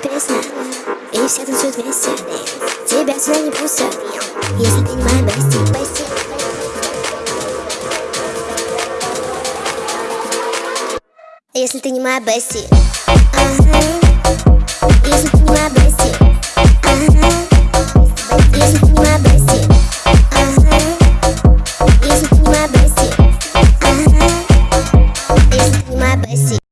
песня И все танцуют вместе. Тебя сюда не пустят. Если ты не моя бести, бести Если ты не моя бести. Если ты не моя бести ага. Если ты не моя бести ага. Если ты не моя бести ага. Если ты не моя бести